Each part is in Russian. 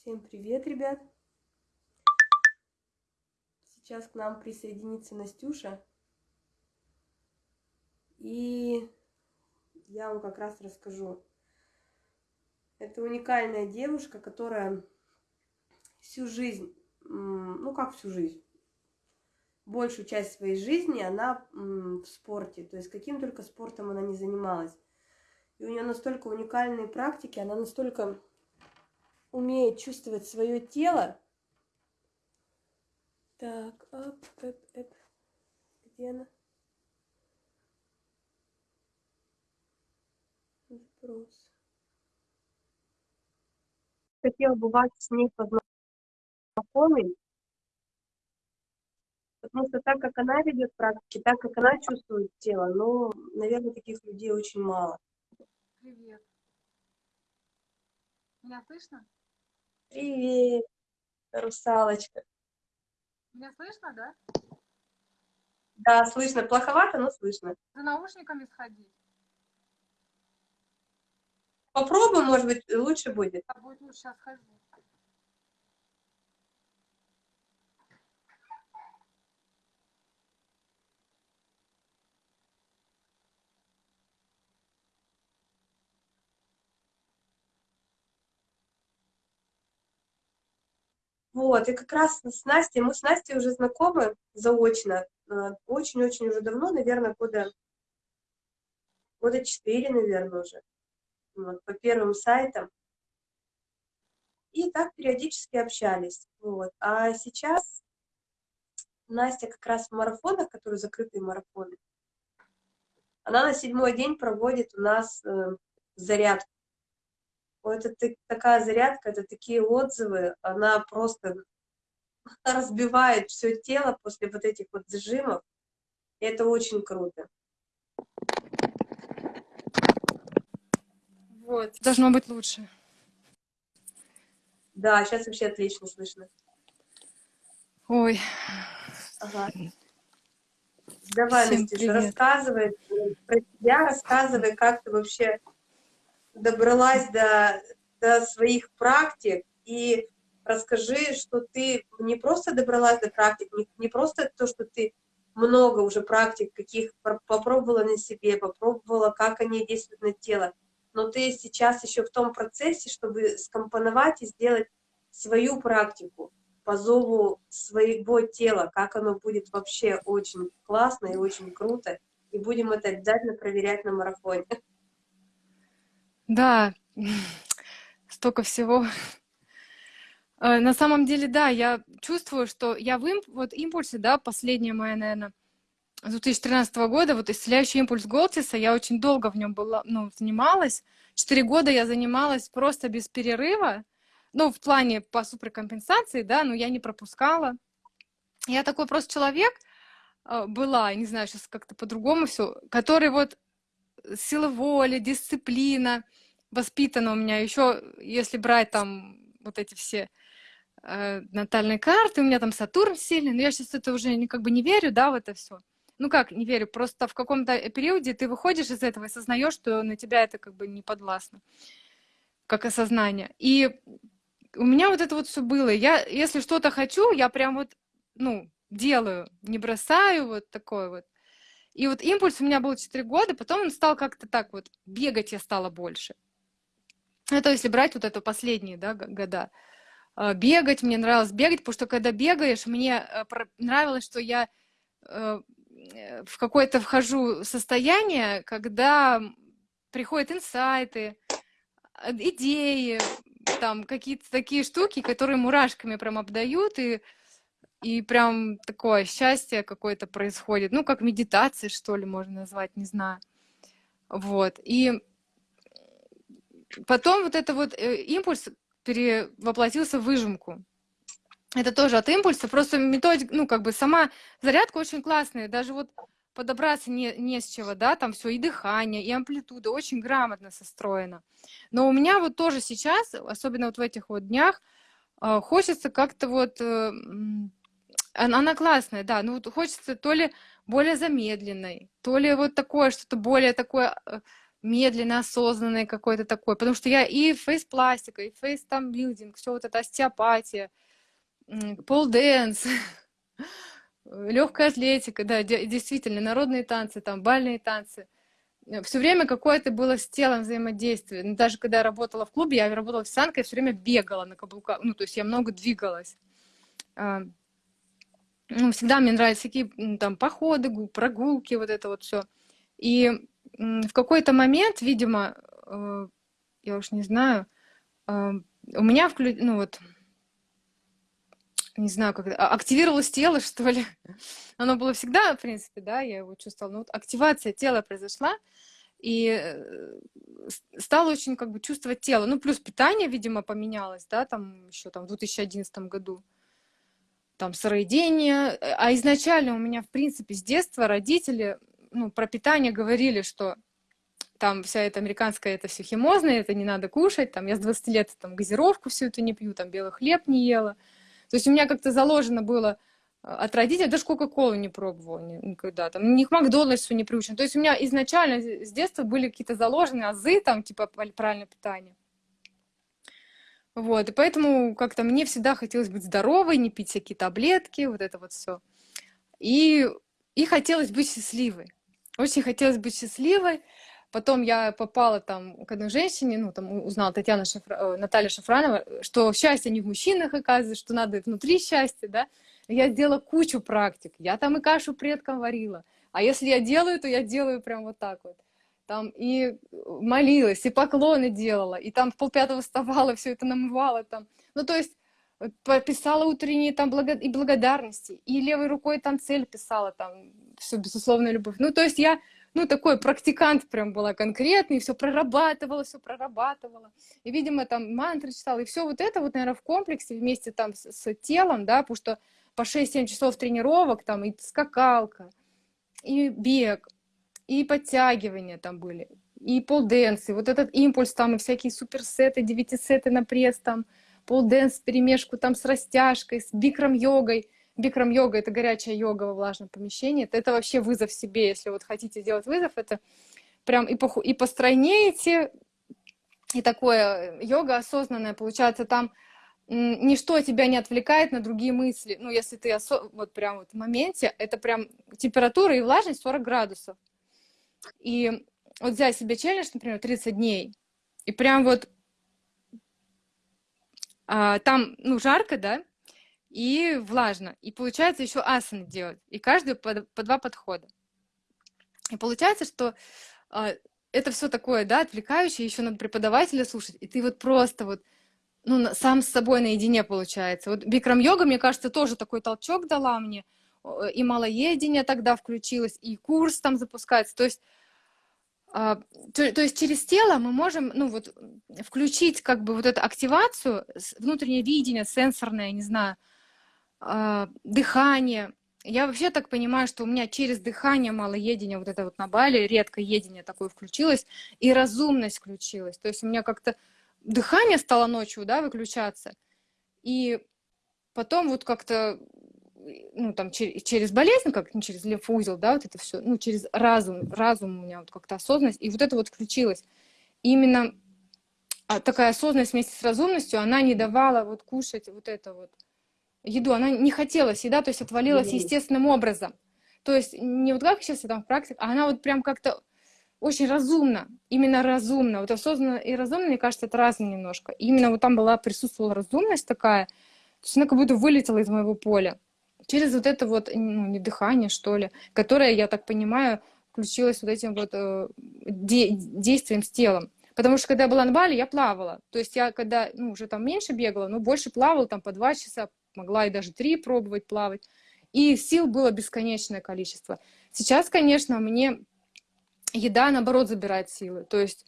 Всем привет, ребят! Сейчас к нам присоединится Настюша. И я вам как раз расскажу. Это уникальная девушка, которая всю жизнь, ну как всю жизнь, большую часть своей жизни она в спорте. То есть каким только спортом она не занималась. И у нее настолько уникальные практики, она настолько умеет чувствовать свое тело. Так, оп, эп, эп. Где она? Запрос. Хотела бы вас с ней познакомить, потому что так как она ведет практики, так как она чувствует тело, но, наверное, таких людей очень мало. Привет. Меня слышно? Привет, русалочка. Меня слышно, да? Да, слышно. Плоховато, но слышно. За наушниками сходить. Попробуй, может быть, лучше будет. А будет лучше, сейчас схожу. Вот, и как раз с Настей, мы с Настей уже знакомы заочно, э, очень-очень уже давно, наверное, года, года четыре, наверное, уже, вот, по первым сайтам. И так периодически общались, вот. А сейчас Настя как раз в марафонах, которые закрытые марафоны, она на седьмой день проводит у нас э, зарядку это такая зарядка, это такие отзывы, она просто разбивает все тело после вот этих вот зажимов. И это очень круто. Вот. Должно быть лучше. Да, сейчас вообще отлично слышно. Ой. Ага. Давай, Настюша, рассказывай про тебя, рассказывай, как ты вообще добралась до, до своих практик и расскажи, что ты не просто добралась до практик, не, не просто то, что ты много уже практик каких попробовала на себе, попробовала, как они действуют на тело, но ты сейчас еще в том процессе, чтобы скомпоновать и сделать свою практику по зову своего тела, как оно будет вообще очень классно и очень круто, и будем это обязательно проверять на марафоне. Да, столько всего. Э, на самом деле, да, я чувствую, что я в имп... вот импульсе, да, последняя моя, наверное, с 2013 года, вот исцеляющий импульс Голтиса, я очень долго в нем была, ну, занималась. Четыре года я занималась просто без перерыва, ну, в плане по суперкомпенсации, да, но я не пропускала. Я такой просто человек э, была, не знаю, сейчас как-то по-другому все, который вот сила воли, дисциплина воспитана у меня. Еще, если брать там вот эти все э, натальные карты, у меня там Сатурн сильный, но я сейчас это уже как бы не верю, да, в это все. Ну как, не верю, просто в каком-то периоде ты выходишь из этого и осознаешь, что на тебя это как бы не подвластно, как осознание. И у меня вот это вот все было. Я, если что-то хочу, я прям вот, ну, делаю, не бросаю, вот такое вот. И вот импульс у меня был 4 года, потом он стал как-то так вот, бегать я стала больше. Это если брать вот это последние да, года. А, бегать, мне нравилось бегать, потому что когда бегаешь, мне э, нравилось, что я э, в какое-то вхожу состояние, когда приходят инсайты, идеи, там какие-то такие штуки, которые мурашками прям обдают, и и прям такое счастье какое-то происходит, ну, как медитация, что ли, можно назвать, не знаю. Вот, и потом вот это вот э, импульс перевоплотился в выжимку. Это тоже от импульса, просто методика, ну, как бы сама зарядка очень классная, даже вот подобраться не, не с чего, да, там все, и дыхание, и амплитуда, очень грамотно состроено. Но у меня вот тоже сейчас, особенно вот в этих вот днях, э, хочется как-то вот э, она, она классная, да. Ну, вот хочется то ли более замедленной, то ли вот такое, что-то более такое, э, медленный, осознанный какой-то такой, потому что я и фейс-пластика, и фейс там билдинг, все вот это остеопатия, пол-дэнс, легкая атлетика, да, действительно, народные танцы, там, бальные танцы. Все время какое-то было с телом взаимодействие. Ну, даже когда я работала в клубе, я работала официанткой, я все время бегала на каблуках, ну, то есть я много двигалась. Ну, всегда мне нравились всякие там походы, прогулки, вот это вот все. И в какой-то момент, видимо, э, я уж не знаю, э, у меня вклю... ну вот, не знаю, как а, активировалось тело, что ли. Оно было всегда, в принципе, да, я его чувствовала. Но вот активация тела произошла, и э, стала очень как бы чувствовать тело. Ну, плюс питание, видимо, поменялось, да, там еще там в 2011 году. Там сыроедение. А изначально у меня, в принципе, с детства родители ну, про питание говорили, что там вся эта американская, это все химозное, это не надо кушать, там я с 20 лет там газировку всю эту не пью, там белый хлеб не ела. То есть у меня как-то заложено было а, от родителей, даже Кока-Колу не пробовала никогда, там, ни к Макдональдсу не приучен. То есть у меня изначально с детства были какие-то заложенные азы, там, типа, правильное питание. Вот, и поэтому как-то мне всегда хотелось быть здоровой, не пить всякие таблетки, вот это вот все. И, и хотелось быть счастливой. Очень хотелось быть счастливой. Потом я попала там к одной женщине, ну, там узнала Татьяна Шафра... Э, Наталья Шафранова, что счастье не в мужчинах, оказывается, что надо внутри счастья, да. Я сделала кучу практик. Я там и кашу предкам варила. А если я делаю, то я делаю прям вот так вот. Там и молилась, и поклоны делала, и там в полпятого вставала, все это намывала там. Ну, то есть писала утренние там благо... и благодарности, и левой рукой там цель писала, там, все, безусловная любовь. Ну, то есть я, ну, такой практикант прям была конкретный, все прорабатывала, все прорабатывала. И, видимо, там мантры читала, и все вот это вот, наверное, в комплексе вместе там с, с телом, да, потому что по 6-7 часов тренировок, там, и скакалка, и бег, и подтягивания там были, и полденс, и вот этот импульс там, и всякие суперсеты, девятисеты на пресс там, полденс в перемешку там с растяжкой, с бикрам-йогой. Бикрам-йога — это горячая йога во влажном помещении. Это, это вообще вызов себе, если вот хотите сделать вызов, это прям и, по, и постройнеете, и такое йога осознанная, получается, там ничто тебя не отвлекает на другие мысли. Ну, если ты осо... вот прям вот в моменте, это прям температура и влажность 40 градусов. И вот взять себе челлендж, например, 30 дней, и прям вот а, там, ну, жарко, да, и влажно. И получается еще асаны делать. И каждый по, по два подхода. И получается, что а, это все такое, да, отвлекающее, еще надо преподавателя слушать. И ты вот просто вот, ну, сам с собой наедине получается. Вот бикрам-йога, мне кажется, тоже такой толчок дала мне. И малоедение тогда включилось, и курс там запускается. То есть а, то, то есть через тело мы можем, ну вот, включить как бы вот эту активацию, внутреннее видение, сенсорное, не знаю, а, дыхание. Я вообще так понимаю, что у меня через дыхание малоедение, вот это вот на Бали, редко едение такое включилось, и разумность включилась. То есть у меня как-то дыхание стало ночью, да, выключаться, и потом вот как-то ну, там, через, через болезнь, как не через лимфоузел, да, вот это все, ну, через разум, разум у меня вот как-то осознанность, и вот это вот включилось. Именно а, такая осознанность вместе с разумностью, она не давала вот кушать вот это вот еду, она не хотела еда, то есть отвалилась естественным образом. То есть не вот как сейчас я там в практике, а она вот прям как-то очень разумно, именно разумно. Вот осознанно и разумно, мне кажется, это разное немножко. И именно вот там была, присутствовала разумность такая, то есть она как будто вылетела из моего поля через вот это вот, ну, не дыхание, что ли, которое, я так понимаю, включилось вот этим вот э, де действием с телом. Потому что когда я была на Бали, я плавала. То есть я когда, ну, уже там меньше бегала, но больше плавала, там по два часа, могла и даже три пробовать плавать. И сил было бесконечное количество. Сейчас, конечно, мне еда, наоборот, забирает силы. То есть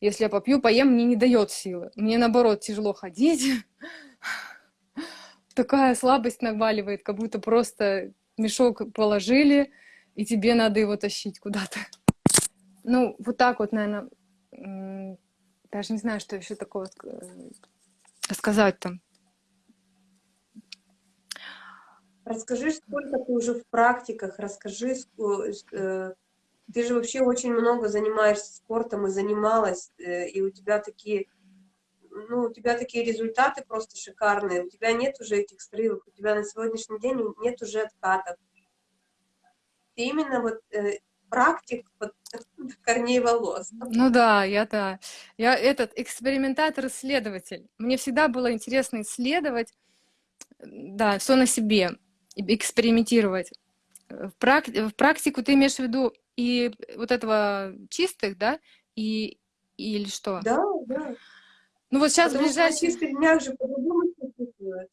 если я попью, поем, мне не дает силы. Мне, наоборот, тяжело ходить, такая слабость наваливает, как будто просто мешок положили, и тебе надо его тащить куда-то. Ну, вот так вот, наверное, даже не знаю, что еще такого сказать там. Расскажи, сколько ты уже в практиках, расскажи, э, Ты же вообще очень много занимаешься спортом и занималась, э, и у тебя такие, ну, у тебя такие результаты просто шикарные, у тебя нет уже этих срывов, у тебя на сегодняшний день нет уже откатов. Ты именно вот э, практик под корней волос. Ну да, я да. Я этот экспериментатор-исследователь. Мне всегда было интересно исследовать, да, все на себе, экспериментировать. В, прак... в практику ты имеешь в виду и вот этого чистых, да, и или что? Да, да. Ну вот сейчас Потому ближайшие... Что днях же по-другому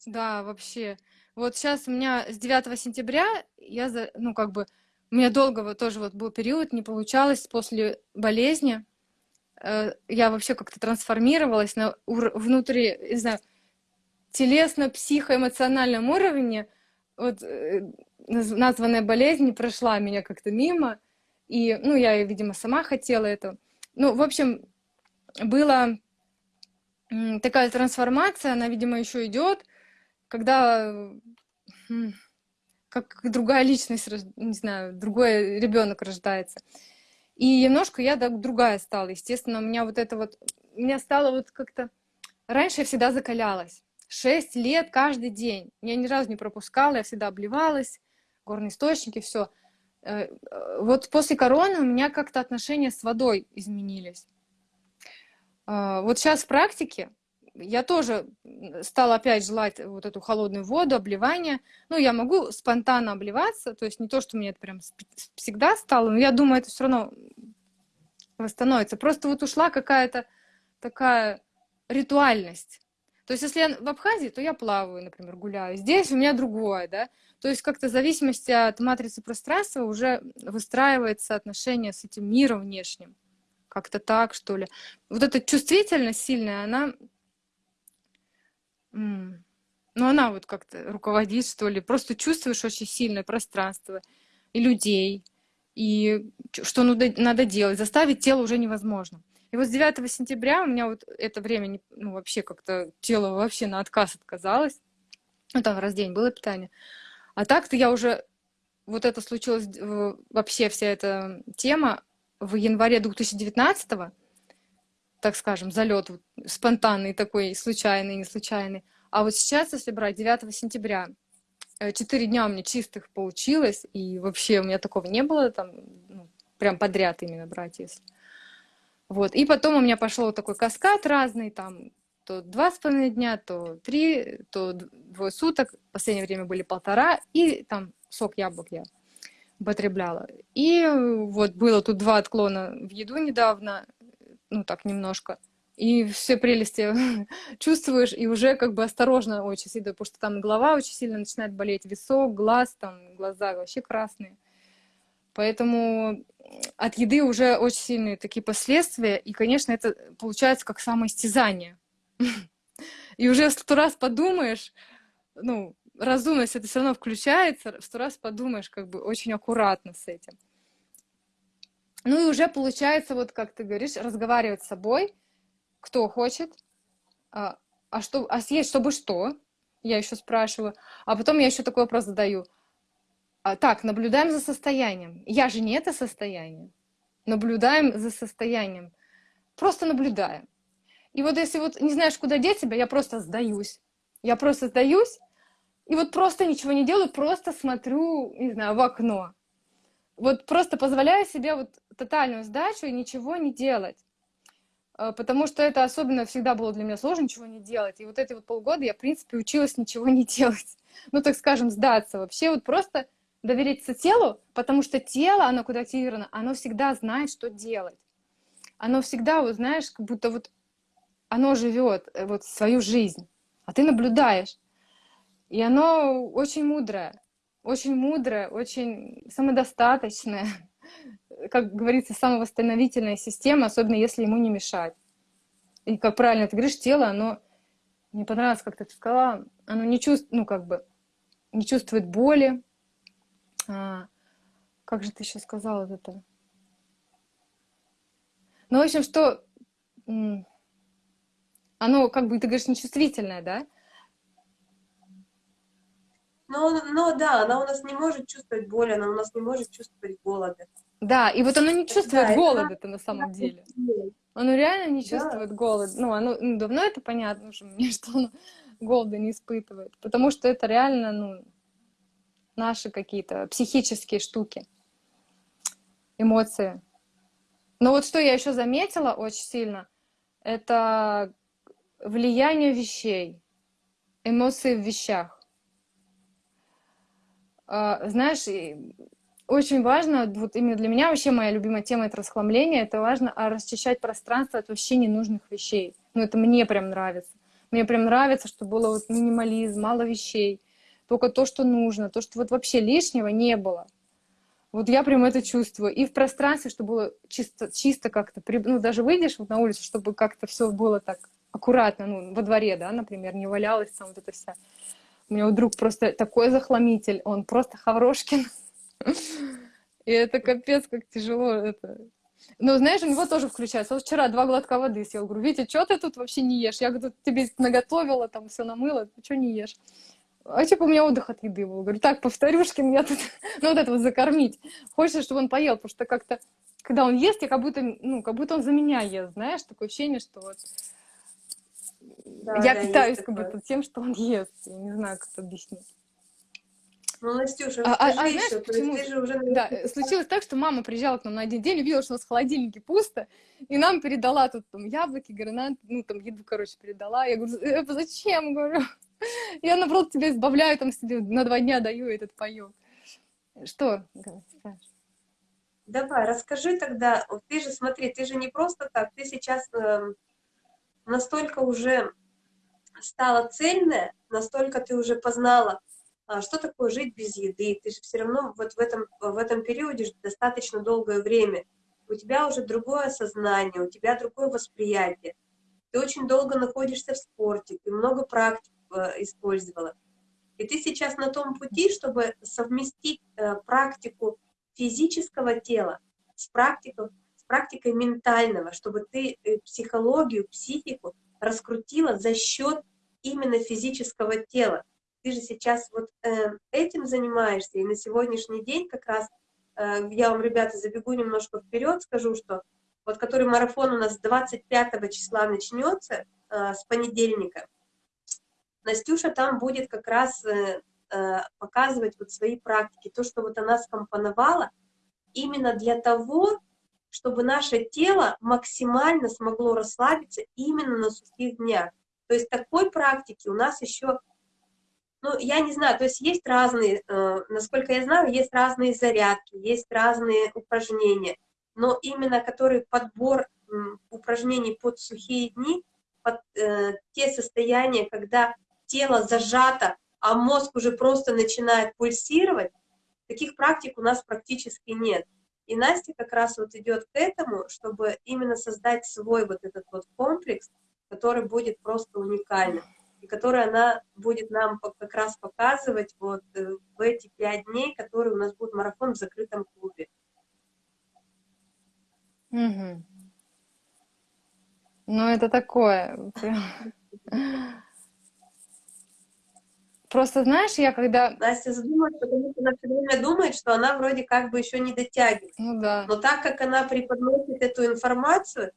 Да, вообще. Вот сейчас у меня с 9 сентября я, за, ну как бы, у меня долго вот тоже вот был период, не получалось после болезни. Э, я вообще как-то трансформировалась на внутри, не знаю, телесно-психоэмоциональном уровне. Вот э, названная болезнь не прошла меня как-то мимо. И, ну, я, видимо, сама хотела это. Ну, в общем, была такая трансформация, она, видимо, еще идет, когда как другая личность, не знаю, другой ребенок рождается. И немножко я так другая стала. Естественно, у меня вот это вот, у меня стало вот как-то... Раньше я всегда закалялась. Шесть лет каждый день. Я ни разу не пропускала, я всегда обливалась, горные источники, все. Э, вот после короны у меня как-то отношения с водой изменились. А, вот сейчас в практике я тоже стала опять желать вот эту холодную воду, обливание. Ну, я могу спонтанно обливаться, то есть не то, что мне это прям всегда стало, но я думаю, это все равно восстановится. Просто вот ушла какая-то такая ритуальность. То есть если я в Абхазии, то я плаваю, например, гуляю. Здесь у меня другое, да. То есть как-то в зависимости от матрицы пространства уже выстраивается отношение с этим миром внешним. Как-то так, что ли. Вот эта чувствительность сильная, она. Ну, она вот как-то руководит, что ли. Просто чувствуешь очень сильное пространство и людей, и что надо, делать. Заставить тело уже невозможно. И вот с 9 сентября у меня вот это время, ну, вообще как-то тело вообще на отказ отказалось. Ну, там раз в день было питание. А так-то я уже... Вот это случилось, вообще вся эта тема в январе 2019 -го так скажем, залет вот, спонтанный такой, случайный, не случайный. А вот сейчас, если брать 9 сентября, э, четыре дня у меня чистых получилось, и вообще у меня такого не было, там, ну, прям подряд именно брать, если. Вот, и потом у меня пошел вот такой каскад разный, там, то два с половиной дня, то три, то двое суток, в последнее время были полтора, и там сок яблок я употребляла. И вот было тут два отклона в еду недавно, ну так немножко, и все прелести чувствуешь, и уже как бы осторожно очень сильно, потому что там голова очень сильно начинает болеть, висок, глаз, там глаза вообще красные. Поэтому от еды уже очень сильные такие последствия, и, конечно, это получается как самоистязание. И уже сто раз подумаешь, ну, разумность это все равно включается, сто раз подумаешь как бы очень аккуратно с этим. Ну и уже получается, вот как ты говоришь, разговаривать с собой, кто хочет, а, а, что, а съесть, чтобы что? Я еще спрашиваю. А потом я еще такой вопрос задаю. А, так, наблюдаем за состоянием. Я же не это состояние. Наблюдаем за состоянием. Просто наблюдаем. И вот если вот не знаешь, куда деть себя, я просто сдаюсь. Я просто сдаюсь, и вот просто ничего не делаю, просто смотрю, не знаю, в окно вот просто позволяю себе вот тотальную сдачу и ничего не делать. А, потому что это особенно всегда было для меня сложно ничего не делать. И вот эти вот полгода я, в принципе, училась ничего не делать. Ну, так скажем, сдаться. Вообще вот просто довериться телу, потому что тело, оно куда активировано, оно всегда знает, что делать. Оно всегда, вот знаешь, как будто вот оно живет э, вот свою жизнь, а ты наблюдаешь. И оно очень мудрое очень мудрая, очень самодостаточная, как говорится, самовосстановительная система, особенно если ему не мешать. И как правильно ты говоришь, тело, оно, мне понравилось, как ты сказала, оно не чувствует, ну, как бы, не чувствует боли. А, как же ты еще сказала это? Ну, в общем, что оно, как бы, ты говоришь, нечувствительное, да? Но, но да, она у нас не может чувствовать боли, она у нас не может чувствовать голода. Да, и вот оно не чувствует Да, это голода-то на самом деле. Оно реально не Да. чувствует голод. Ну, оно ну, давно это понятно уже мне, что оно голода не испытывает. Потому что это реально, ну, наши какие-то психические штуки, эмоции. Но вот что я еще заметила очень сильно, это влияние вещей, эмоции в вещах. А, Знаешь, очень важно, вот именно для меня вообще моя любимая тема это расхламление, это важно а, расчищать пространство от вообще ненужных вещей. Ну, это мне прям нравится. Мне прям нравится, что было вот минимализм, мало вещей, только то, что нужно, то, что вот вообще лишнего не было. Вот я прям это чувствую. И в пространстве, чтобы было чисто, чисто как-то, ну, даже выйдешь вот на улицу, чтобы как-то все было так аккуратно, ну, во дворе, да, например, не валялась там вот эта вся. У меня друг просто такой захламитель, он просто Хаврошкин. И это капец, как тяжело это. Ну, знаешь, у него тоже включается. Вот вчера два глотка воды съел. Говорю, Витя, что ты тут вообще не ешь? Я говорю, тебе наготовила, там все намыла, ты что не ешь? А типа у меня отдых от еды был. Говорю, так, повторюшкин, я тут, ну вот это вот закормить. Хочется, чтобы он поел, потому что как-то, когда он ест, я как будто, ну, как будто он за меня ест, знаешь, такое ощущение, что вот Да, я да, питаюсь как такое. будто тем, что он ест. Я не знаю, как это объяснить. Ну, Настюша, А- а- а знаешь, почему? ты же уже... Да, случилось так, что мама приезжала к нам на один день, увидела, что у нас в холодильнике пусто, и нам передала тут там яблоки, гранат, ну там еду, короче, передала. Я говорю, «Э, зачем, говорю? Я, наоборот, тебя избавляю, там себе на два дня даю этот паёк. Что? Давай, расскажи тогда, ты же, смотри, ты же не просто так, ты сейчас эм, настолько уже стала цельная, настолько ты уже познала, а, что такое жить без еды, ты же все равно вот в этом, в этом периоде достаточно долгое время, у тебя уже другое сознание, у тебя другое восприятие, ты очень долго находишься в спорте, ты много практик э, использовала, и ты сейчас на том пути, чтобы совместить э, практику физического тела с практикой, практикой ментального, чтобы ты э, психологию, психику раскрутила за счет именно физического тела. Ты же сейчас вот э, этим занимаешься, и на сегодняшний день как раз, э, я вам, ребята, забегу немножко вперед, скажу, что вот который марафон у нас 25 числа начнется, с понедельника, Настюша там будет как раз показывать вот свои практики, то, что вот она скомпоновала, именно для того, чтобы наше тело максимально смогло расслабиться именно на сухих днях. То есть такой практики у нас еще, ну, я не знаю, то есть есть разные, э, насколько я знаю, есть разные зарядки, есть разные упражнения, но именно который подбор упражнений под сухие дни, под э, те состояния, когда тело зажато, а мозг уже просто начинает пульсировать, таких практик у нас практически нет. И Настя как раз вот идет к этому, чтобы именно создать свой вот этот вот комплекс, который будет просто уникальным, и который она будет нам как раз показывать вот э, в эти пять дней, которые у нас будет марафон в закрытом клубе. Мгм. Ну, это такое. Просто, знаешь, я когда... Настя задумалась, потому что она все время думает, что она вроде как бы еще не дотягивает. Ну да. Но так как она преподносит эту информацию,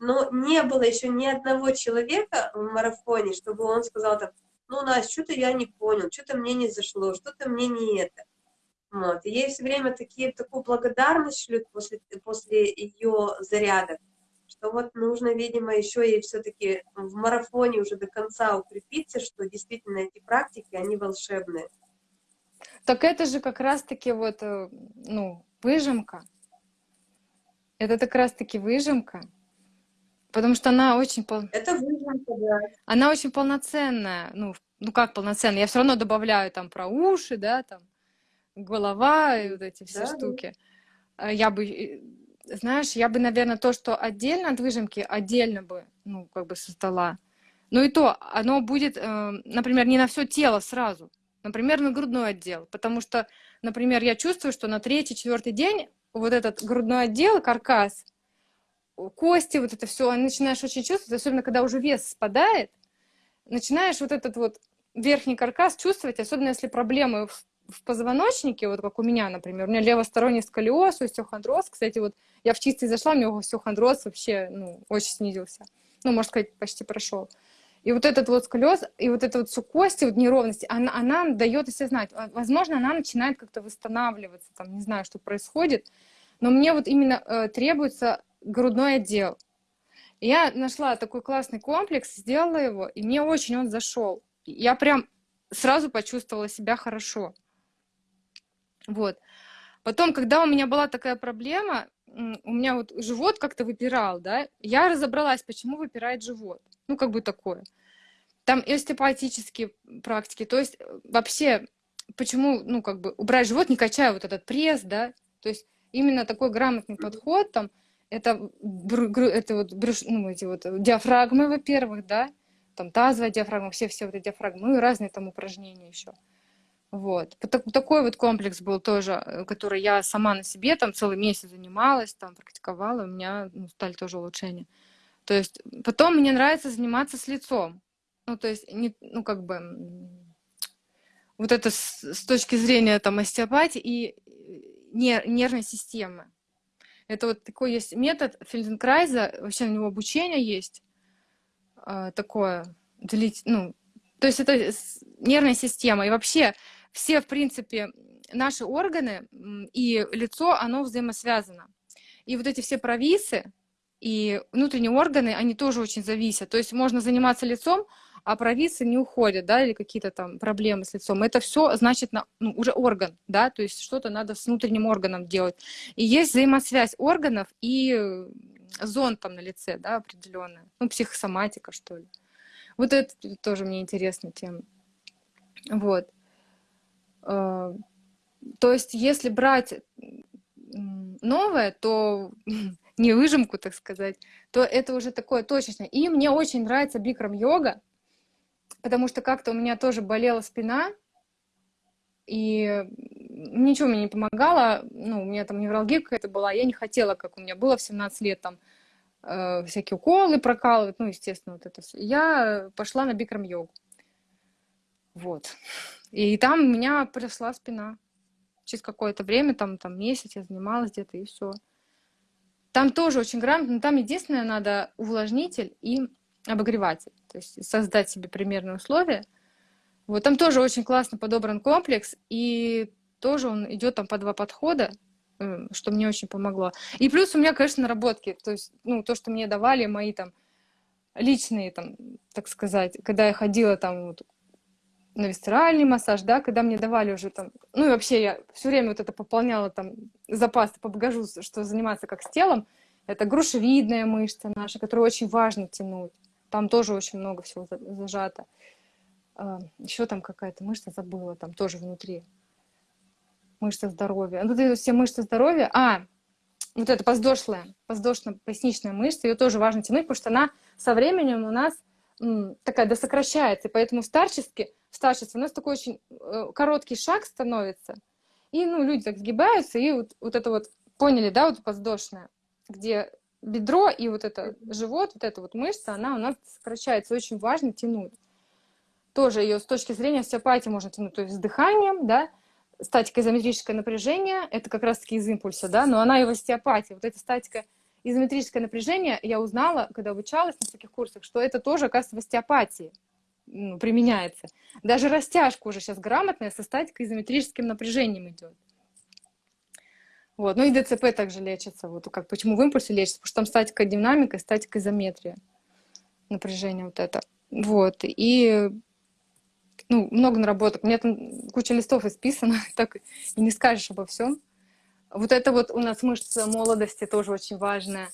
но не было еще ни одного человека в марафоне, чтобы он сказал так, ну, Настя, что-то я не понял, что-то мне не зашло, что-то мне не это. Вот. И ей все время такие, такую благодарность шлют после, после ее зарядок, что вот нужно, видимо, еще ей все-таки в марафоне уже до конца укрепиться, что действительно эти практики, они волшебные. Так это же как раз-таки вот, э, ну, выжимка. Это как раз-таки выжимка. Потому что она очень, пол... Это выжимка, да. она очень полноценная. Ну, ну как полноценная? Я все равно добавляю там про уши, да, там голова и вот эти все Да, штуки. А Я бы, э, знаешь, я бы, наверное, то, что отдельно от выжимки, отдельно бы, ну, как бы создала. Ну и то, оно будет, э, например, не на все тело сразу. Например, на грудной отдел. Потому что, например, я чувствую, что на третий, четвертый день вот этот грудной отдел, каркас, кости, вот это все, начинаешь очень чувствовать, особенно когда уже вес спадает, начинаешь вот этот вот верхний каркас чувствовать, особенно если проблемы в позвоночнике, вот как у меня, например, у меня левосторонний сколиоз, остеохондроз, кстати, вот я в чистый зашла, у меня остеохондроз вообще, ну, очень снизился, ну, можно сказать, почти прошел. И вот этот вот сколиоз, и вот это вот все вот неровности, она, она дает о себе знать. Возможно, она начинает как-то восстанавливаться, там, не знаю, что происходит, но мне вот именно э, требуется грудной отдел. Я нашла такой классный комплекс, сделала его, и мне очень он зашел. Я прям сразу почувствовала себя хорошо. Вот. Потом, когда у меня была такая проблема, у меня вот живот как-то выпирал, да, я разобралась, почему выпирает живот. Ну, как бы такое. Там остеопатические практики, то есть э, вообще, почему, ну, как бы убрать живот, не качая вот этот пресс, да, то есть именно такой грамотный подход, там, это, это вот, брюш, ну, эти вот диафрагмы, во-первых, да, там тазовая диафрагма, все-все вот эти диафрагмы, ну и разные там упражнения еще. Вот. Такой вот комплекс был тоже, э, который я сама на себе там целый месяц занималась, там практиковала, у меня ну, стали тоже улучшения. То есть потом мне нравится заниматься с лицом. Ну, то есть, не, ну, как бы, вот это с, с точки зрения там остеопатии и нер, нервной системы. Это вот такой есть метод Фельденкрайза, вообще на него обучение есть э, такое, делить, ну, то есть это нервная система. И вообще все, в принципе, наши органы и лицо, оно взаимосвязано. И вот эти все провисы и внутренние органы, они тоже очень зависят. То есть можно заниматься лицом, а провисы не уходят, да, или какие-то там проблемы с лицом. Это все значит на, ну, уже орган, да, то есть что-то надо с внутренним органом делать. И есть взаимосвязь органов и зон там на лице, да, определенная. Ну, психосоматика, что ли. Вот это тоже мне интересная тема. Вот. Э, то есть, если брать новое, то не выжимку, так сказать, то это уже такое точечное. И мне очень нравится бикрам-йога, потому что как-то у меня тоже болела спина, и ничего мне не помогало, ну, у меня там невралгия какая-то была, я не хотела, как у меня было в 17 лет, там, э, всякие уколы прокалывать, ну, естественно, вот это все. Я пошла на бикрам-йогу. Вот. И там меня прошла спина. Через какое-то время, там, там месяц я занималась где-то, и все. Там тоже очень грамотно, там единственное надо увлажнитель и обогреватель. То есть создать себе примерные условия. Вот там тоже очень классно подобран комплекс, и тоже он идет там по два подхода, что мне очень помогло. И плюс у меня, конечно, наработки, то есть, ну, то, что мне давали мои там личные, там, так сказать, когда я ходила там вот, на висцеральный массаж, да, когда мне давали уже там, ну и вообще я все время вот это пополняла там запас по багажу, что заниматься как с телом, это грушевидная мышца наша, которую очень важно тянуть. Там тоже очень много всего зажато. А, Еще там какая-то мышца забыла, там тоже внутри. Мышца здоровья. Ну, тут все мышцы здоровья. А, вот эта подвздошная, подвздошно-поясничная мышца, ее тоже важно тянуть, потому что она со временем у нас такая досокращается, и поэтому в старчестве у нас такой очень э, короткий шаг становится, и, ну, люди так сгибаются, и вот, вот это вот, поняли, да, вот подвздошная, где бедро и вот это живот, вот эта вот мышца, она у нас сокращается, очень важно тянуть. Тоже ее с точки зрения остеопатии можно тянуть, то есть с дыханием, да, статика изометрическое напряжение, это как раз-таки из импульса, да, но она и в остеопатии, вот эта статика изометрическое напряжение я узнала, когда обучалась на таких курсах, что это тоже, оказывается, в остеопатии применяется. Даже растяжка уже сейчас грамотная со статикой изометрическим напряжением идет. Вот. Ну и ДЦП также лечится. Вот как, почему в импульсе лечится? Потому что там статика динамика, статика изометрия. Напряжение вот это. Вот. И ну, много наработок. У меня там куча листов исписано, так и не скажешь обо всем. Вот это вот у нас мышца молодости тоже очень важная.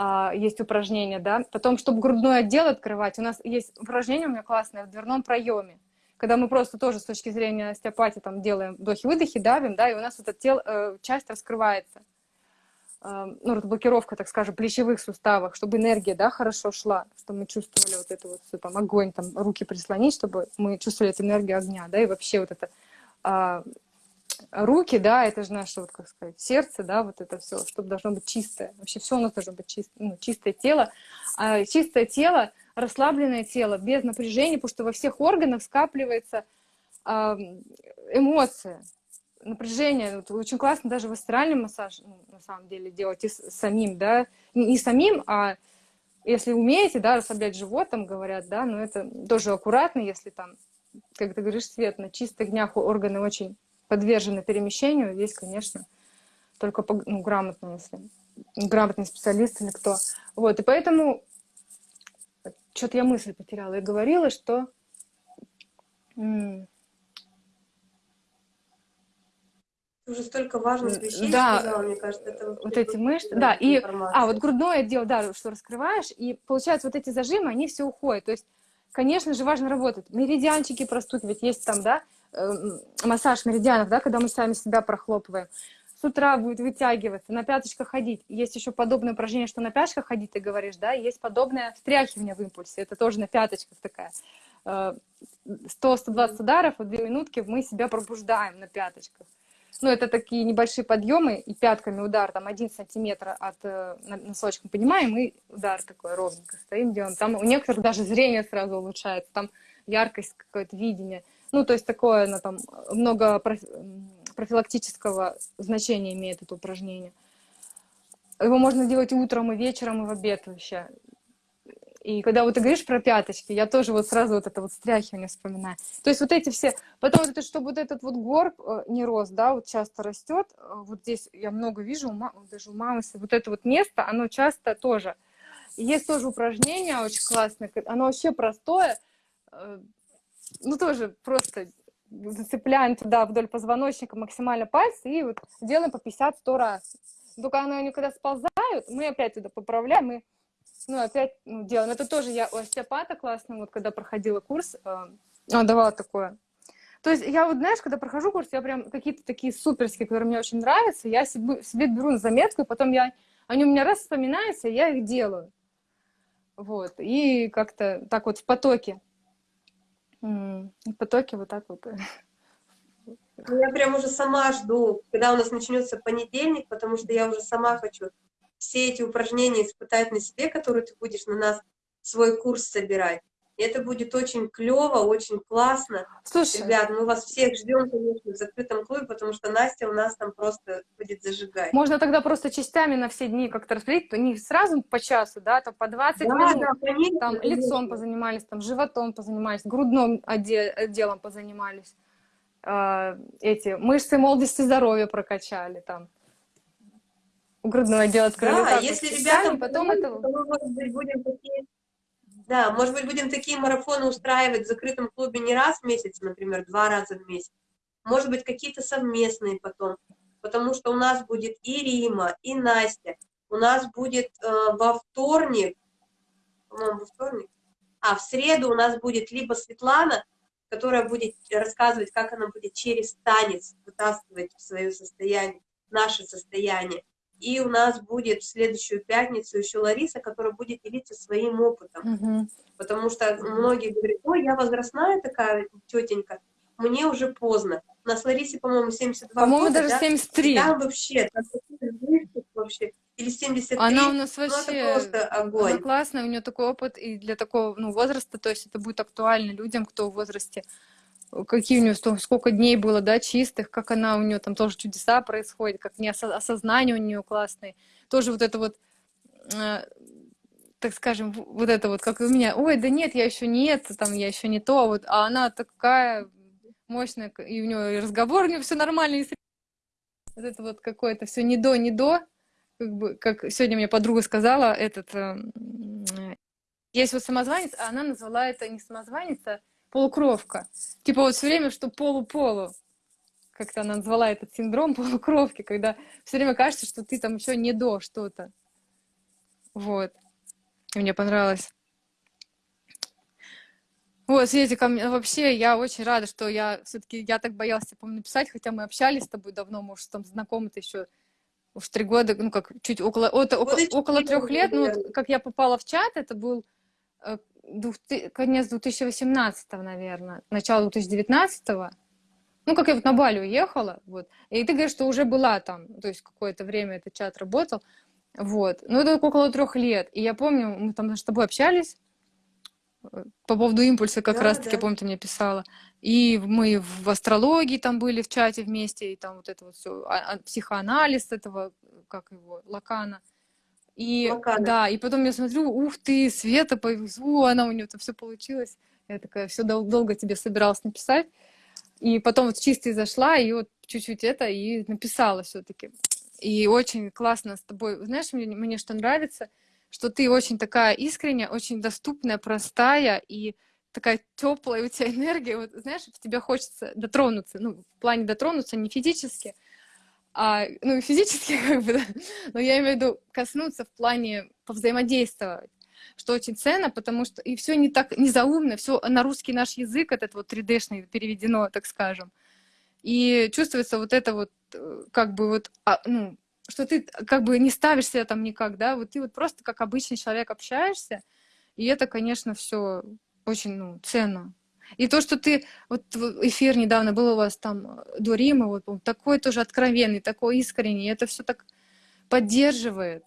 А, есть упражнения, да. Потом, чтобы грудной отдел открывать, у нас есть упражнение у меня классное в дверном проеме. Когда мы просто тоже с точки зрения остеопатии там делаем вдохи-выдохи, давим, да, и у нас вот эта тел, э, часть раскрывается. Э, ну, блокировка, так скажем, плечевых суставов, чтобы энергия, да, хорошо шла, чтобы мы чувствовали вот это вот все, там, огонь, там, руки прислонить, чтобы мы чувствовали эту энергию огня, да, и вообще вот это а, руки, да, это же наше, вот как сказать, сердце, да, вот это все, чтобы должно быть чистое. Вообще все у нас должно быть чистое, ну, чистое тело. А чистое тело расслабленное тело, без напряжения, потому что во всех органах скапливается эмоция, напряжение. Вот очень классно даже в астральный массаж, ну, на самом деле, делать и самим, да, не самим, а если умеете, да, расслаблять живот, там говорят, да, но это тоже аккуратно, если там, как ты говоришь, свет на чистых днях органы очень подвержены перемещению, здесь, конечно, только по, ну, грамотно, если грамотный специалист или кто. Вот, и поэтому что-то я мысль потеряла. Я говорила, что... Уже столько важных вещей да, сказала, мне кажется, это вот эти мышцы, да, и, а, вот грудное отдел, да, что раскрываешь, и получается вот эти зажимы, они все уходят, то есть, конечно же, важно работать, меридианчики простукивать, есть там, да, массаж меридианов, да, когда мы сами себя прохлопываем, с утра будет вытягиваться, на пяточках ходить. Есть еще подобное упражнение, что на пяточках ходить, ты говоришь, да, есть подобное встряхивание в импульсе, это тоже на пяточках такая. 100-120 э, ударов, в 2 минутки мы себя пробуждаем на пяточках. Ну, это такие небольшие подъемы и пятками удар, там, один сантиметр от э, носочка поднимаем, и удар такой ровненько стоим, делаем. Там у некоторых даже зрение сразу улучшается, там яркость, какое-то видение. Ну, то есть такое, ну, там, много профилактического значения имеет это упражнение. Его можно делать и утром, и вечером, и в обед вообще. И когда вот ты говоришь про пяточки, я тоже вот сразу вот это вот стряхивание вспоминаю. То есть вот эти все, потом вот это, чтобы вот этот вот горб э, не рос, да, вот часто растет, э, вот здесь я много вижу, даже у мамы, вот это вот место, оно часто тоже. есть тоже упражнение очень классное, оно вообще простое, э, ну тоже просто зацепляем туда вдоль позвоночника максимально пальцы и вот делаем по 50-100 раз. Только они когда сползают, мы опять туда поправляем, и ну, опять ну, делаем. Это тоже я у остеопата классно, вот когда проходила курс, э, он давала такое. То есть я вот, знаешь, когда прохожу курс, я прям какие-то такие суперские, которые мне очень нравятся, я себе, себе беру на заметку, и потом я, они у меня раз вспоминаются, я их делаю. Вот, и как-то так вот в потоке. В потоке вот так вот. Ну, я прям уже сама жду, когда у нас начнется понедельник, потому что я уже сама хочу все эти упражнения испытать на себе, которые ты будешь на нас свой курс собирать. И это будет очень клево, очень классно. Слушай, Ребят, мы вас всех ждем, конечно, в закрытом клубе, потому что Настя у нас там просто будет зажигать. Можно тогда просто частями на все дни как-то распределить, то не сразу по часу, да, там по 20 да, минут. Да, конечно, там конечно. лицом позанимались, там животом позанимались, грудным отделом позанимались. Э, эти мышцы молодости здоровья прокачали там грудное отдел открыли. Да, если ребятам потом это... Будем такие... Да, может быть, будем такие марафоны устраивать в закрытом клубе не раз в месяц, например, два раза в месяц. Может быть, какие-то совместные потом. Потому что у нас будет и Рима, и Настя. У нас будет э, во вторник, по-моему, во вторник, а в среду у нас будет либо Светлана, которая будет рассказывать, как она будет через танец вытаскивать в свое состояние, наше состояние, и у нас будет в следующую пятницу еще Лариса, которая будет делиться своим опытом. Угу. Потому что многие говорят, ой, я возрастная такая тетенька, мне уже поздно. У нас Ларисе, по-моему, 72 по-моему, года. Даже 73. Да? там вообще, там вообще, или 73. Она у нас вообще, ну, просто огонь. Она классная, у нее такой опыт, и для такого ну, возраста, то есть это будет актуально людям, кто в возрасте какие у нее, сколько дней было, да, чистых, как она, у нее там тоже чудеса происходят, как не осознание у нее классное. Тоже вот это вот, э, так скажем, вот это вот, как у меня, ой, да нет, я еще не это, там, я еще не то, вот, а она такая мощная, и у нее разговор, у нее все нормально, вот это вот какое-то все не до, не до, как бы, как сегодня мне подруга сказала, этот, э, есть вот самозванец, а она назвала это не самозванец, а полукровка. Типа вот все время, что полу-полу. Как-то она назвала этот синдром полукровки, когда все время кажется, что ты там еще не до что-то. Вот. И мне понравилось. Вот, Светик, вообще я очень рада, что я все-таки, я так боялась тебе, помню, написать, хотя мы общались с тобой давно, мы уж там знакомы-то еще уж три года, ну как, чуть около, от, около, около трех лет, ну, как я попала в чат, это был э, конец 2018, наверное, начало 2019. Ну, как я вот на Бали уехала, вот. И ты говоришь, что уже была там, то есть какое-то время этот чат работал. Вот. Ну, это около трех лет. И я помню, мы там с тобой общались, по поводу импульса как Да, раз-таки, да. помню, ты мне писала. И мы в астрологии там были в чате вместе, и там вот это вот все, психоанализ этого, как его, Лакана. И Лакана. да, и потом я смотрю, ух ты, Света повезло, она у нее там все получилось. Я такая, все дол- долго тебе собиралась написать. И потом вот чисто зашла, и вот чуть-чуть это, и написала все-таки. И очень классно с тобой. Знаешь, мне, мне что нравится, что ты очень такая искренняя, очень доступная, простая и такая теплая у тебя энергия. Вот знаешь, в тебя хочется дотронуться. Ну, в плане дотронуться не физически, а, ну, физически как бы, да, но я имею в виду коснуться в плане повзаимодействовать что очень ценно, потому что и все не так не заумно, все на русский наш язык этот вот 3D-шный переведено, так скажем. И чувствуется вот это вот э, как бы вот, а, ну, что ты как бы не ставишь себя там никак, да, вот ты вот просто как обычный человек общаешься, и это, конечно, все очень, ну, ценно. И то, что ты, вот эфир недавно был у вас там э, до Рима, вот такой тоже откровенный, такой искренний, это все так поддерживает.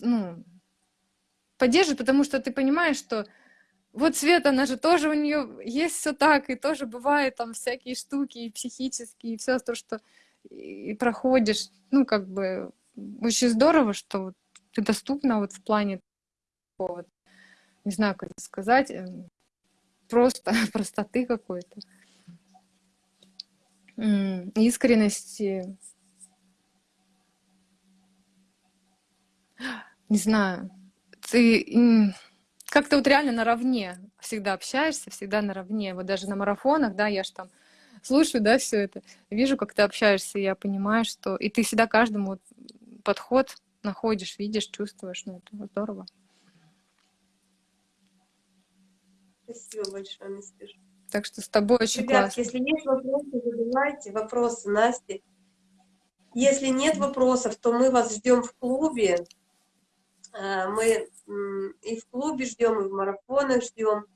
Ну, поддерживает, потому что ты понимаешь, что вот Света, она же тоже у нее есть все так, и тоже бывает там всякие штуки, и психические, и все то, что и проходишь. Ну, как бы очень здорово, что вот ты доступна вот в плане такого, не знаю, как сказать, эм, просто простоты какой-то, искренности. Не знаю, ты как-то вот реально наравне всегда общаешься, всегда наравне. Вот даже на марафонах, да, я же там слушаю, да, все это, вижу, как ты общаешься, я понимаю, что... И ты всегда каждому подход находишь, видишь, чувствуешь, ну, это здорово. Спасибо большое, Настюша. Так что с тобой очень Ребят, классно. если есть вопросы, задавайте вопросы Насте. Если нет вопросов, то мы вас ждем в клубе. А, мы и в клубе ждем, и в марафонах ждем.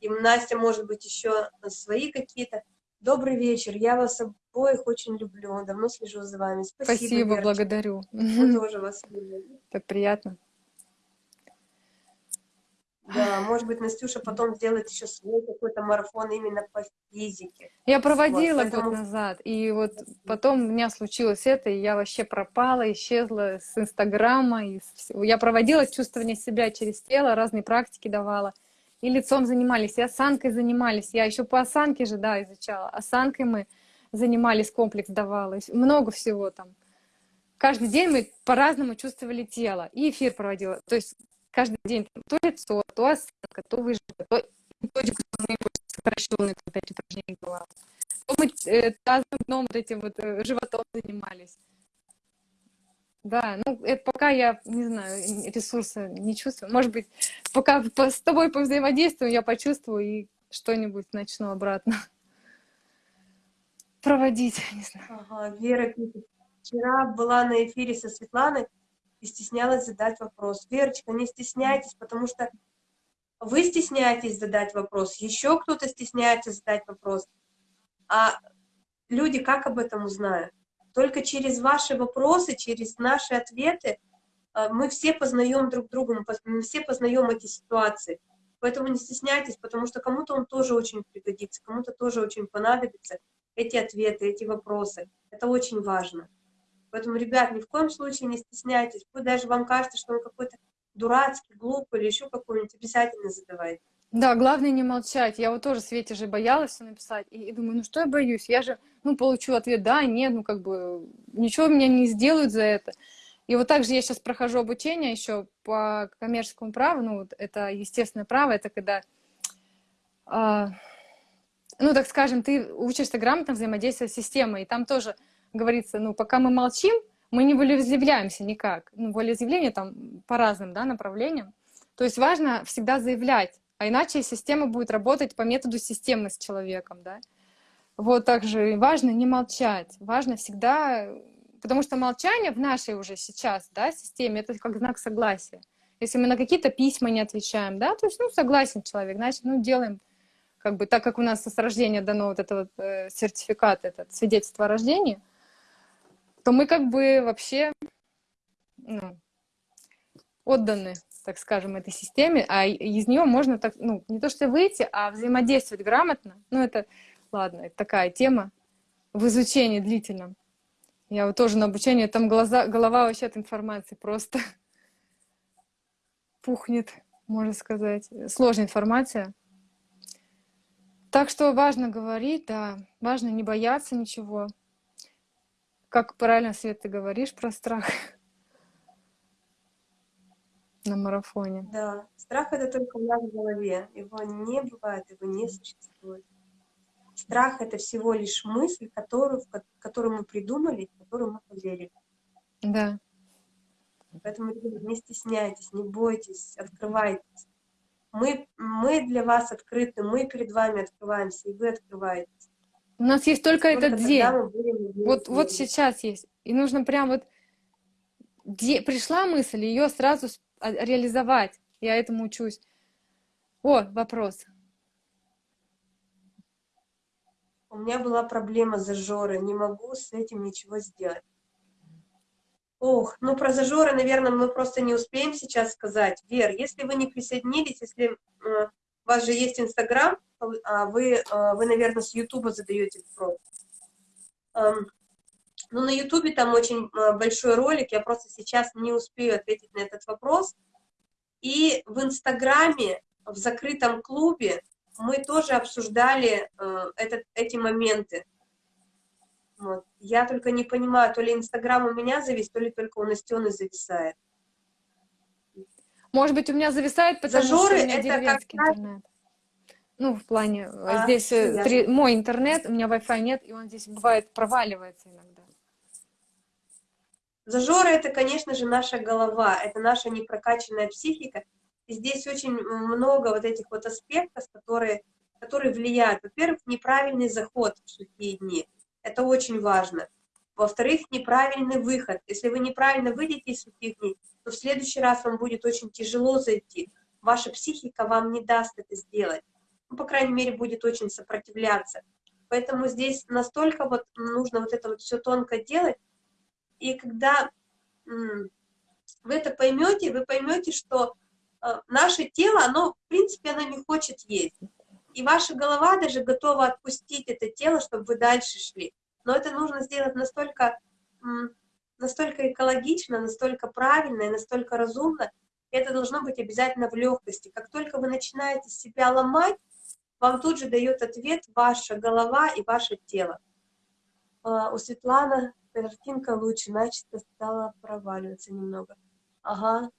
И Настя, может быть, еще свои какие-то. Добрый вечер, я вас обоих очень люблю, давно слежу за вами. Спасибо, Спасибо Верочка. благодарю. Мы тоже вас любим. Так приятно. Да, может быть, Настюша потом сделает еще свой какой-то марафон именно по физике. Я проводила вот, поэтому... год назад, и вот потом у меня случилось это, и я вообще пропала, исчезла с Инстаграма. И с... Я проводила чувствование себя через тело, разные практики давала. И лицом занимались, и осанкой занимались. Я еще по осанке же, да, изучала. Осанкой мы занимались, комплекс давала. Много всего там. Каждый день мы по-разному чувствовали тело. И эфир проводила. То есть каждый день то лицо, то осанка, то выжимка, то методику сокращенные, там, опять упражнения была. То мы э, тазом, дном, вот этим вот э, животом занимались. Да, ну, это пока я, не знаю, ресурса не чувствую. Может быть, пока с тобой повзаимодействую, я почувствую и что-нибудь начну обратно проводить, не знаю. Ага, Вера. Вчера была на эфире со Светланой, и стеснялась задать вопрос. Верочка, не стесняйтесь, потому что вы стесняетесь задать вопрос, еще кто-то стесняется задать вопрос. А люди как об этом узнают? Только через ваши вопросы, через наши ответы э, мы все познаем друг друга, мы все познаем эти ситуации. Поэтому не стесняйтесь, потому что кому-то он тоже очень пригодится, кому-то тоже очень понадобится эти ответы, эти вопросы. Это очень важно. Поэтому, ребят, ни в коем случае не стесняйтесь. Пусть даже вам кажется, что он какой-то дурацкий, глупый или еще какой-нибудь, обязательно задавайте. Да, главное не молчать. Я вот тоже Свете же боялась все написать. И, и думаю, ну что я боюсь? Я же, ну, получу ответ, да, нет, ну, как бы, ничего меня не сделают за это. И вот также я сейчас прохожу обучение еще по коммерческому праву, ну, вот это естественное право, это когда, э, ну, так скажем, ты учишься грамотно взаимодействовать с системой, и там тоже говорится, ну, пока мы молчим, мы не волеизъявляемся никак. Ну, волеизъявление там по разным да, направлениям. То есть важно всегда заявлять, а иначе система будет работать по методу системы с человеком, да. Вот также важно не молчать, важно всегда, потому что молчание в нашей уже сейчас, да, системе, это как знак согласия. Если мы на какие-то письма не отвечаем, да, то есть, ну, согласен человек, значит, ну, делаем, как бы, так как у нас с рождения дано вот этот вот, э, сертификат, этот свидетельство о рождении, то мы как бы вообще ну, отданы так скажем, этой системе, а из нее можно так, ну, не то что выйти, а взаимодействовать грамотно. Ну, это, ладно, это такая тема в изучении длительном. Я вот тоже на обучении, там глаза, голова вообще от информации просто пухнет, можно сказать. Сложная информация. Так что важно говорить, да, важно не бояться ничего. Как правильно, Свет, ты говоришь про страх на марафоне. Да, страх это только у нас в голове. Его не бывает, его не существует. Страх — это всего лишь мысль, которую, которую мы придумали, в которую мы поверили. Да. Поэтому не стесняйтесь, не бойтесь, открывайтесь. Мы, мы для вас открыты, мы перед вами открываемся, и вы открываетесь. У нас есть только, только этот день. Вот, вот сейчас есть. И нужно прям вот... Де... Пришла мысль, ее сразу реализовать. Я этому учусь. О, вопрос. У меня была проблема зажора, не могу с этим ничего сделать. Ох, ну про зажоры, наверное, мы просто не успеем сейчас сказать. Вер, если вы не присоединились, если э, у вас же есть Инстаграм, а вы, э, вы, наверное, с Ютуба задаете вопрос. Эм, ну, на Ютубе там очень э, большой ролик, я просто сейчас не успею ответить на этот вопрос. И в Инстаграме, в закрытом клубе, мы тоже обсуждали э, этот, эти моменты. Вот. Я только не понимаю, то ли Инстаграм у меня завис, то ли только у Настены зависает. Может быть, у меня зависает, потому Зажоры что у меня деревенский как... интернет. Ну, в плане, а, здесь э, три, мой интернет, у меня Wi-Fi нет, и он здесь бывает проваливается иногда. Зажоры — это, конечно же, наша голова, это наша непрокачанная психика, и здесь очень много вот этих вот аспектов, которые, которые влияют. Во-первых, неправильный заход в сухие дни. Это очень важно. Во-вторых, неправильный выход. Если вы неправильно выйдете из сухих дней, то в следующий раз вам будет очень тяжело зайти. Ваша психика вам не даст это сделать. Ну, по крайней мере, будет очень сопротивляться. Поэтому здесь настолько вот нужно вот это вот все тонко делать. И когда вы это поймете, вы поймете, что Э, наше тело, оно, в принципе, оно не хочет есть. И ваша голова даже готова отпустить это тело, чтобы вы дальше шли. Но это нужно сделать настолько, настолько экологично, настолько правильно и настолько разумно. Это должно быть обязательно в легкости. Как только вы начинаете себя ломать, вам тут же дает ответ ваша голова и ваше тело. Uh, у Светланы картинка лучше, начисто стала проваливаться немного. Ага,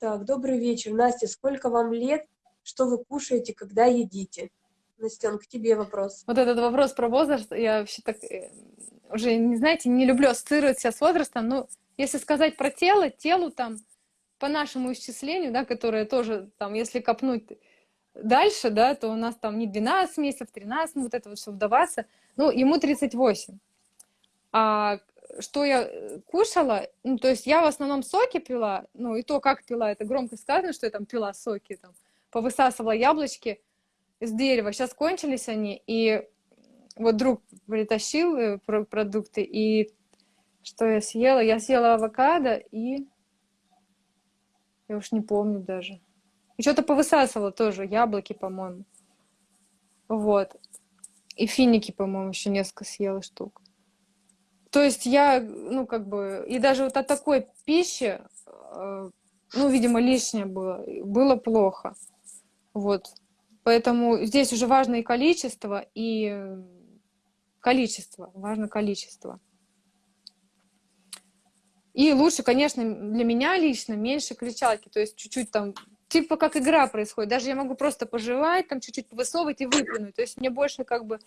Так, добрый вечер. Настя, сколько вам лет? Что вы кушаете, когда едите? Настен, к тебе вопрос. Вот этот вопрос про возраст, я вообще так э, уже, не знаете, не люблю ассоциировать себя с возрастом, но если сказать про тело, телу там, по нашему исчислению, да, которое тоже там, если копнуть дальше, да, то у нас там не 12 месяцев, 13, ну, вот это вот все вдаваться, ну, ему 38. А что я э, кушала, ну, то есть я в основном соки пила, ну, и то, как пила, это громко сказано, что я там пила соки, там, повысасывала яблочки из дерева. Сейчас кончились они, и вот друг притащил э, продукты, и что я съела? Я съела авокадо и... Я уж не помню даже. И что-то повысасывала тоже, яблоки, по-моему. Вот. И финики, по-моему, еще несколько съела штук. То есть я, ну, как бы, и даже вот от такой пищи, э, ну, видимо, лишнее было, было плохо. Вот. Поэтому здесь уже важно и количество, и количество, важно количество. И лучше, конечно, для меня лично меньше кричалки, то есть чуть-чуть там, типа как игра происходит. Даже я могу просто пожевать, там чуть-чуть повысовывать и выплюнуть. То есть мне больше как бы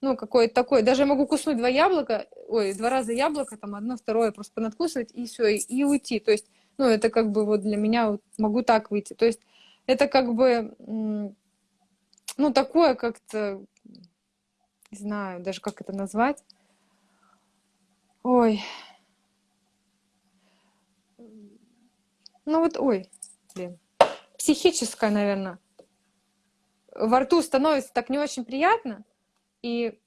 ну, какое-то такое. Даже я могу куснуть два яблока, ой, два раза яблоко, там, одно, второе, просто понадкусывать, и все, и, и уйти. То есть, ну, это как бы вот для меня вот могу так выйти. То есть, это как бы, ну, такое как-то, не знаю даже, как это назвать. Ой. Ну вот, ой, блин. Психическое, наверное. Во рту становится так не очень приятно, и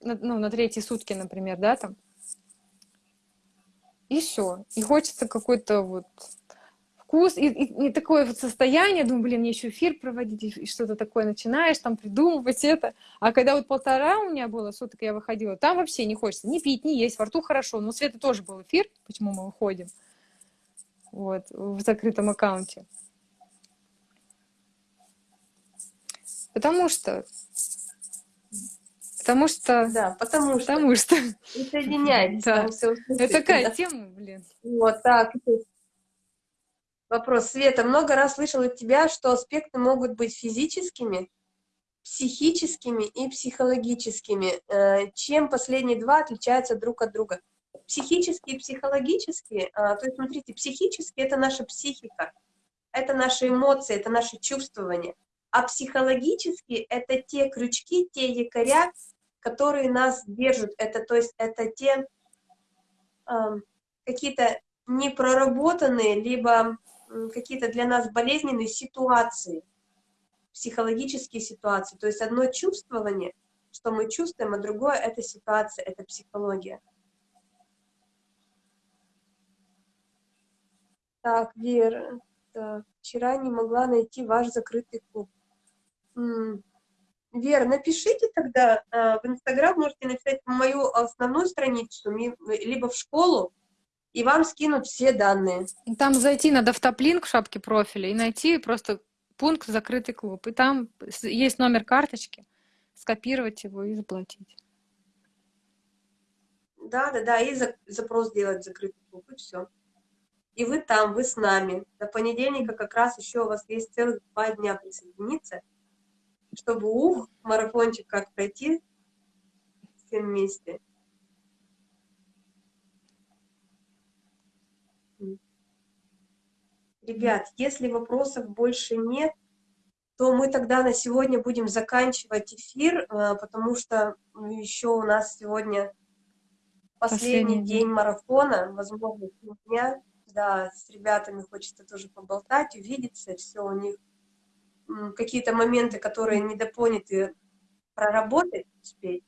ну, на третьи сутки, например, да, там. и все. И хочется какой-то вот вкус, и, и, и такое вот состояние, думаю, блин, мне еще эфир проводить, и что-то такое начинаешь там придумывать это. А когда вот полтора у меня было суток, я выходила, там вообще не хочется ни пить, ни есть, во рту хорошо. Но у Светы тоже был эфир, почему мы выходим, вот, в закрытом аккаунте. Потому что Потому что... Да, потому что. Потому что. Присоединяйтесь. Да. Это такая тема, блин. Вот так. Вопрос. Света, много раз слышала от тебя, что аспекты могут быть физическими, психическими и психологическими. Э, чем последние два отличаются друг от друга? Психические и психологические, а, то есть, смотрите, психические — это наша психика, это наши эмоции, это наши чувствования. А психологические — это те крючки, те якоря, которые нас держат. Это, то есть, это те э, какие-то непроработанные, либо какие-то для нас болезненные ситуации, психологические ситуации. То есть одно чувствование, что мы чувствуем, а другое — это ситуация, это психология. Так, Вера, так, вчера не могла найти ваш закрытый клуб. Вера, напишите тогда э, в Инстаграм, можете написать мою основную страницу, либо в школу, и вам скинут все данные. Там зайти надо в топ-линк в шапке профиля и найти просто пункт «Закрытый клуб». И там есть номер карточки, скопировать его и заплатить. Да, да, да, и запрос сделать закрытый клуб, и все. И вы там, вы с нами. До понедельника как раз еще у вас есть целых два дня присоединиться, чтобы ух, марафончик как пройти всем вместе. Ребят, если вопросов больше нет, то мы тогда на сегодня будем заканчивать эфир, э, потому что еще у нас сегодня последний, последний день марафона, возможно, дня. Да, с ребятами хочется тоже поболтать, увидеться, все у них какие-то моменты, которые недопоняты, проработать успеть.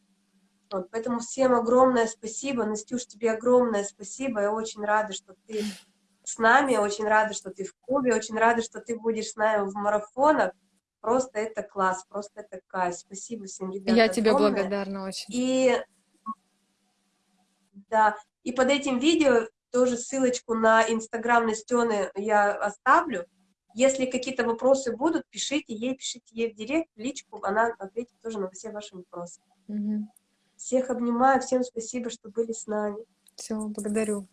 Вот, поэтому всем огромное спасибо. Настюш, тебе огромное спасибо. Я очень рада, что ты с нами, очень рада, что ты в клубе, очень рада, что ты будешь с нами в марафонах. Просто это класс, просто это кайф. Спасибо всем, ребятам. Я тебе огромное. благодарна очень. И, да, и под этим видео тоже ссылочку на инстаграм Настены я оставлю. Если какие-то вопросы будут, пишите ей, пишите ей в директ, в личку, она ответит тоже на все ваши вопросы. Угу. Всех обнимаю, всем спасибо, что были с нами. Все, благодарю.